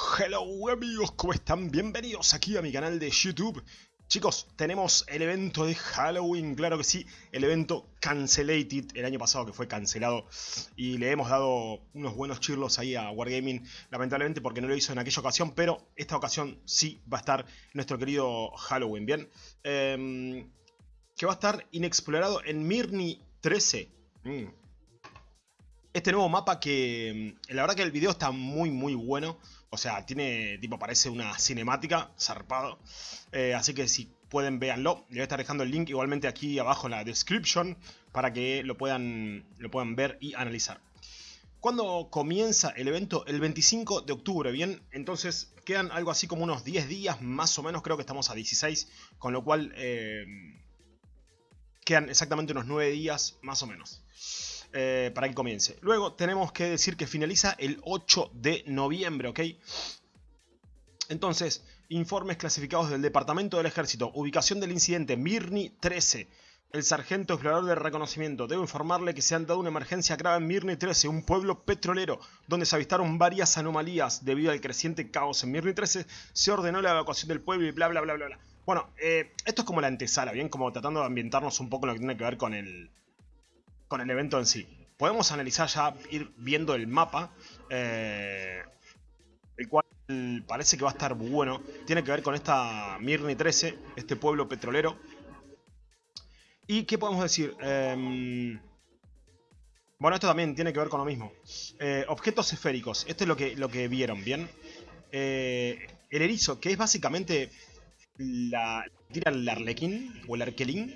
Hello amigos, ¿cómo están? Bienvenidos aquí a mi canal de YouTube. Chicos, tenemos el evento de Halloween, claro que sí, el evento Cancelated, el año pasado que fue cancelado y le hemos dado unos buenos chirlos ahí a Wargaming, lamentablemente porque no lo hizo en aquella ocasión, pero esta ocasión sí va a estar nuestro querido Halloween, ¿bien? Em, que va a estar inexplorado en Mirni 13. Mm. Este nuevo mapa que mm, la verdad que el video está muy muy bueno. O sea, tiene, tipo, parece una cinemática, zarpado. Eh, así que si pueden, véanlo. Le voy a estar dejando el link igualmente aquí abajo en la description para que lo puedan, lo puedan ver y analizar. ¿Cuándo comienza el evento? El 25 de octubre, ¿bien? Entonces quedan algo así como unos 10 días, más o menos, creo que estamos a 16, con lo cual eh, quedan exactamente unos 9 días, más o menos. Eh, para que comience. Luego tenemos que decir que finaliza el 8 de noviembre, ¿ok? Entonces, informes clasificados del Departamento del Ejército. Ubicación del incidente, Mirni 13. El sargento explorador de reconocimiento debe informarle que se han dado una emergencia grave en Mirni 13, un pueblo petrolero, donde se avistaron varias anomalías. Debido al creciente caos en Mirni 13, se ordenó la evacuación del pueblo y bla bla bla bla bla. Bueno, eh, esto es como la antesala, ¿bien? Como tratando de ambientarnos un poco lo que tiene que ver con el, con el evento en sí. Podemos analizar ya, ir viendo el mapa, eh, el cual parece que va a estar bueno. Tiene que ver con esta Mirni 13, este pueblo petrolero. ¿Y qué podemos decir? Em, bueno, esto también tiene que ver con lo mismo. Eh, objetos esféricos, esto es lo que, lo que vieron, ¿bien? Eh, el erizo, que es básicamente la... Tira el arlequín o el arquelín.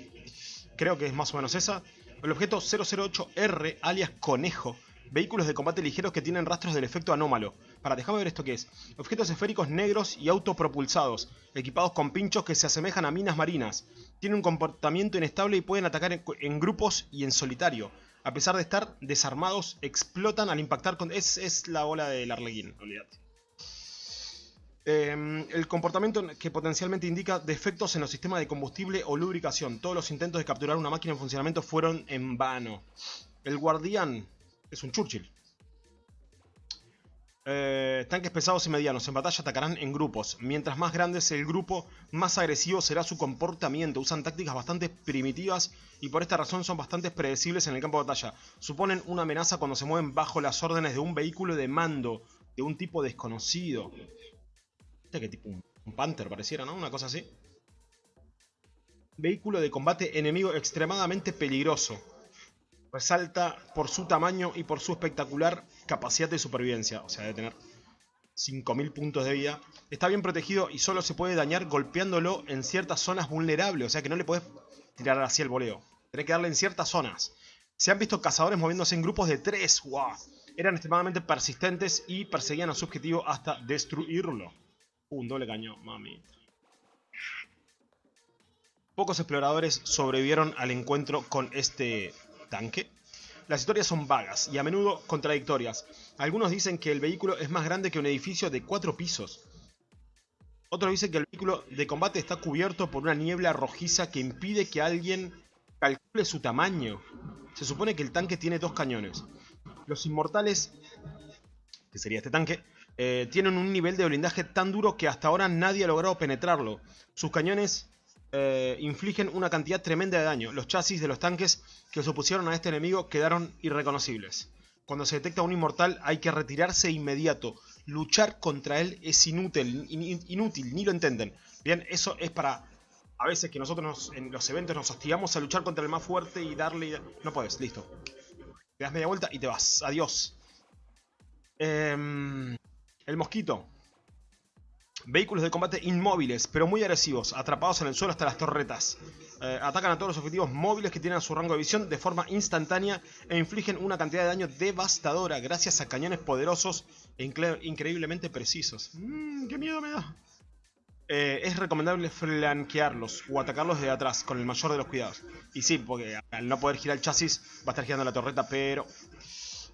Creo que es más o menos esa. El objeto 008R, alias Conejo. Vehículos de combate ligeros que tienen rastros del efecto anómalo. Para, déjame ver esto que es. Objetos esféricos negros y autopropulsados, equipados con pinchos que se asemejan a minas marinas. Tienen un comportamiento inestable y pueden atacar en, grupos y en solitario. A pesar de estar desarmados, explotan al impactar con... Es, es la ola del Arlequín, olvídate. Em, el comportamiento que potencialmente indica defectos en los sistemas de combustible o lubricación. Todos los intentos de capturar una máquina en funcionamiento fueron en vano. El guardián es un Churchill. Eh, tanques pesados y medianos. En batalla atacarán en grupos. Mientras más grande es el grupo, más agresivo será su comportamiento. Usan tácticas bastante primitivas y por esta razón son bastante predecibles en el campo de batalla. Suponen una amenaza cuando se mueven bajo las órdenes de un vehículo de mando de un tipo desconocido que tipo un, Panther pareciera, ¿no? Una cosa así. Vehículo de combate enemigo extremadamente peligroso. Resalta por su tamaño y por su espectacular capacidad de supervivencia. O sea, de tener 5000 puntos de vida. Está bien protegido y solo se puede dañar golpeándolo en ciertas zonas vulnerables. O sea que no le puedes tirar así el voleo. Tenés que darle en ciertas zonas. Se han visto cazadores moviéndose en grupos de 3. ¡Wow! Eran extremadamente persistentes y perseguían a su objetivo hasta destruirlo. Un doble cañón, mami. Pocos exploradores sobrevivieron al encuentro con este tanque. Las historias son vagas y a menudo contradictorias. Algunos dicen que el vehículo es más grande que un edificio de cuatro pisos. Otros dicen que el vehículo de combate está cubierto por una niebla rojiza que impide que alguien calcule su tamaño. Se supone que el tanque tiene dos cañones. Los inmortales, que sería este tanque, eh, tienen un nivel de blindaje tan duro que hasta ahora nadie ha logrado penetrarlo. Sus cañones eh, infligen una cantidad tremenda de daño. Los chasis de los tanques que se opusieron a este enemigo quedaron irreconocibles. Cuando se detecta un inmortal hay que retirarse inmediato. Luchar contra él es inútil, inútil, ni lo entienden. Bien, eso es para... A veces que nosotros en los eventos nos hostigamos a luchar contra el más fuerte y darle... No puedes, listo. Te das media vuelta y te vas. Adiós. Eh... El mosquito. Vehículos de combate inmóviles, pero muy agresivos, atrapados en el suelo hasta las torretas. Eh, atacan a todos los objetivos móviles que tienen a su rango de visión de forma instantánea e infligen una cantidad de daño devastadora gracias a cañones poderosos e increíblemente precisos. Mmm, qué miedo me da. Eh, es recomendable flanquearlos o atacarlos de atrás con el mayor de los cuidados. Y sí, porque al no poder girar el chasis va a estar girando la torreta, pero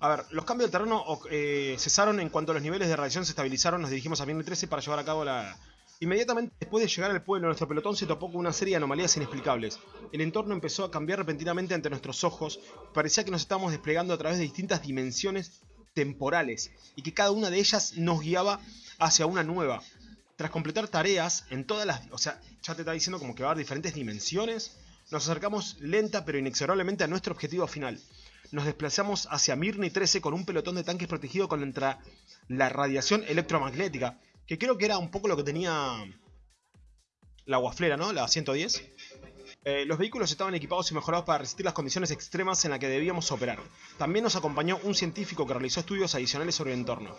a ver, los cambios de terreno eh, cesaron en cuanto los niveles de radiación se estabilizaron. Nos dirigimos a 13 para llevar a cabo la... Inmediatamente después de llegar al pueblo, nuestro pelotón se topó con una serie de anomalías inexplicables. El entorno empezó a cambiar repentinamente ante nuestros ojos. Parecía que nos estábamos desplegando a través de distintas dimensiones temporales y que cada una de ellas nos guiaba hacia una nueva. Tras completar tareas en todas las... O sea, ya te está diciendo como que va a haber diferentes dimensiones. Nos acercamos lenta pero inexorablemente a nuestro objetivo final. Nos desplazamos hacia Mirni 13 con un pelotón de tanques protegido contra la radiación electromagnética. Que creo que era un poco lo que tenía la guaflera, ¿no? La 110. Eh, los vehículos estaban equipados y mejorados para resistir las condiciones extremas en las que debíamos operar. También nos acompañó un científico que realizó estudios adicionales sobre el entorno.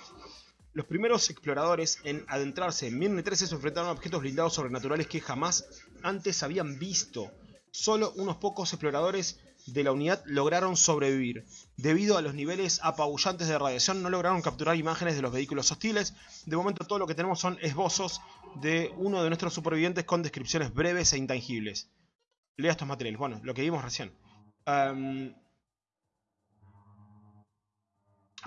Los primeros exploradores en adentrarse en Mirne 13 se enfrentaron a objetos blindados sobrenaturales que jamás antes habían visto. Solo unos pocos exploradores de la unidad lograron sobrevivir. Debido a los niveles apabullantes de radiación no lograron capturar imágenes de los vehículos hostiles. De momento todo lo que tenemos son esbozos de uno de nuestros supervivientes con descripciones breves e intangibles. Lea estos materiales. Bueno, lo que vimos recién.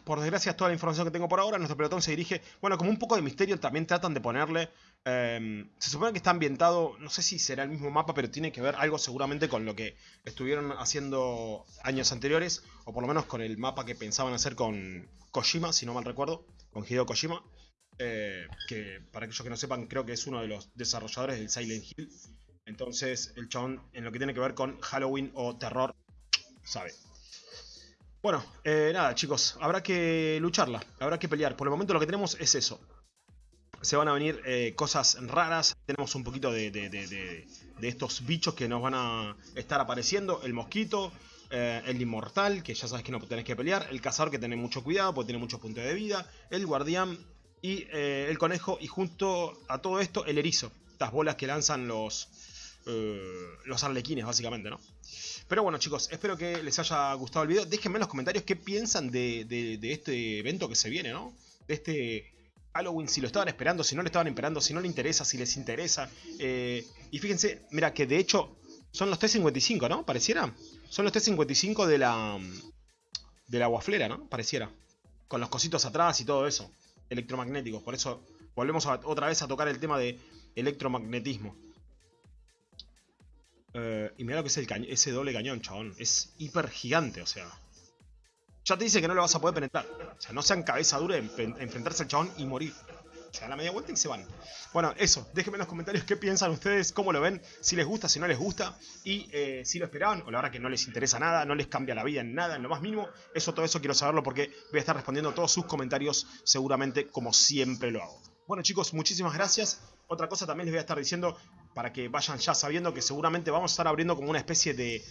Por desgracia, toda la información que tengo por ahora. Nuestro pelotón se dirige... Bueno, como un poco de misterio también tratan de ponerle... Em, se supone que está ambientado... No sé si será el mismo mapa, pero tiene que ver algo seguramente con lo que estuvieron haciendo años anteriores. O por lo menos con el mapa que pensaban hacer con Kojima, si no mal recuerdo. Con Hideo Kojima. Eh, que para aquellos que no sepan, creo que es uno de los desarrolladores del Silent Hill. Entonces, el chabón, en lo que tiene que ver con Halloween o terror, sabe. Bueno, eh, nada chicos, habrá que lucharla, habrá que pelear. Por el momento lo que tenemos es eso. Se van a venir eh, cosas raras, tenemos un poquito de, de, estos bichos que nos van a estar apareciendo. El mosquito, eh, el inmortal, que ya sabes que no tenés que pelear. El cazador, que tenés mucho cuidado porque tiene muchos puntos de vida. El guardián y el conejo. Y junto a todo esto, el erizo. Estas bolas que lanzan los, eh, los arlequines, básicamente, ¿no? Pero bueno, chicos, espero que les haya gustado el video. Déjenme en los comentarios qué piensan de, este evento que se viene, ¿no? De este Halloween, si lo estaban esperando, si no lo estaban esperando, si no les interesa, si les interesa. Eh, y fíjense, mira, que de hecho son los T-55, ¿no? Pareciera. Son los T-55 de la, de la guaflera, ¿no? Pareciera. Con los cositos atrás y todo eso. Electromagnéticos. Por eso volvemos otra vez a tocar el tema de electromagnetismo. Eh, y mira lo que es el ese doble cañón, chabón. Es hiper gigante, o sea. Ya te dice que no lo vas a poder penetrar. O sea, no sean cabeza dura en, enfrentarse al chabón y morir. Se dan la media vuelta y se van. Bueno, eso. Déjenme en los comentarios qué piensan ustedes, cómo lo ven, si les gusta, si no les gusta. Y eh, si lo esperaban, o la verdad que no les interesa nada, no les cambia la vida en nada, en lo más mínimo. Eso, todo eso quiero saberlo porque voy a estar respondiendo todos sus comentarios seguramente como siempre lo hago. Bueno chicos, muchísimas gracias. Otra cosa también les voy a estar diciendo, para que vayan ya sabiendo que seguramente vamos a estar abriendo como una especie de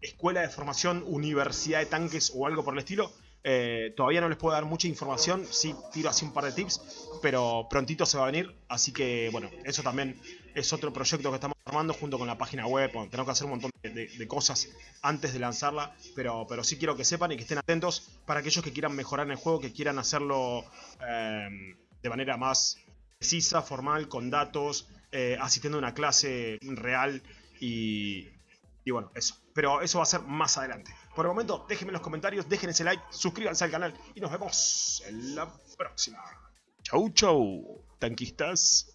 escuela de formación, universidad de tanques o algo por el estilo. Eh, todavía no les puedo dar mucha información, sí tiro así un par de tips, pero prontito se va a venir, así que bueno, eso también es otro proyecto que estamos armando junto con la página web, tenemos que hacer un montón de, cosas antes de lanzarla, pero, pero sí quiero que sepan y que estén atentos para aquellos que quieran mejorar en el juego, que quieran hacerlo eh, de manera más precisa, formal, con datos, eh, asistiendo a una clase real y, y bueno, eso. Pero eso va a ser más adelante. Por el momento, déjenme en los comentarios, dejen ese like, suscríbanse al canal y nos vemos en la próxima. Chau, chau, tanquistas.